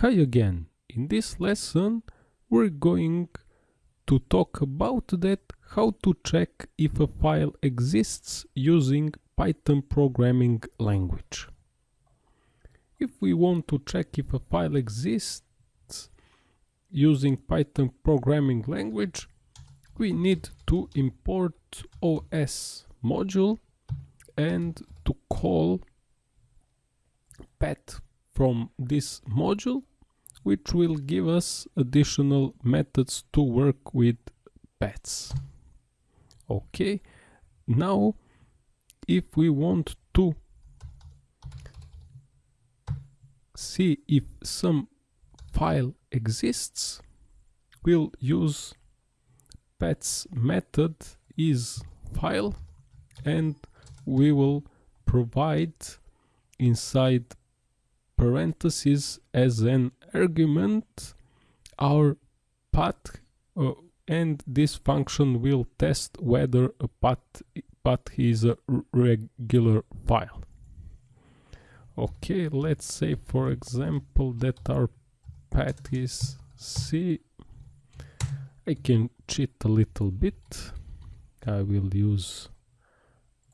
Hi again. In this lesson we're going to talk about that how to check if a file exists using Python programming language. If we want to check if a file exists using Python programming language, we need to import OS module and to call path from this module which will give us additional methods to work with paths. Okay now if we want to see if some file exists we'll use path's method is file and we will provide inside parentheses as an argument our path uh, and this function will test whether a path, path is a regular file. Okay, let's say for example that our path is C. I can cheat a little bit. I will use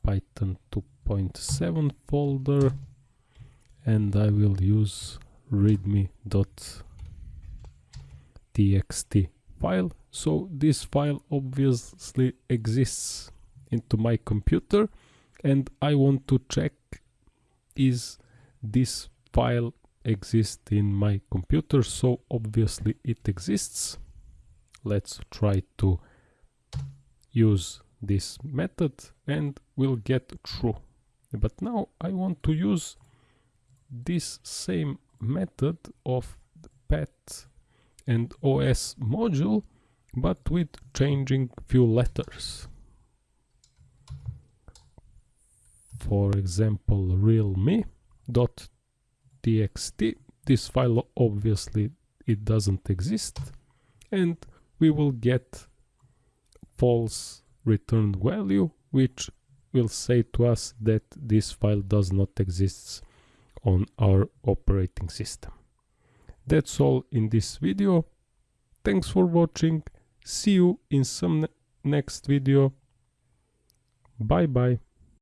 Python 2.7 folder and I will use readme.txt file. So this file obviously exists into my computer and I want to check is this file exist in my computer? So obviously it exists. Let's try to use this method and we'll get true but now I want to use this same method of the path and OS module but with changing few letters. For example, realme.txt. This file obviously it doesn't exist and we will get false returned value which will say to us that this file does not exist on our operating system. That's all in this video. Thanks for watching. See you in some ne next video. Bye bye.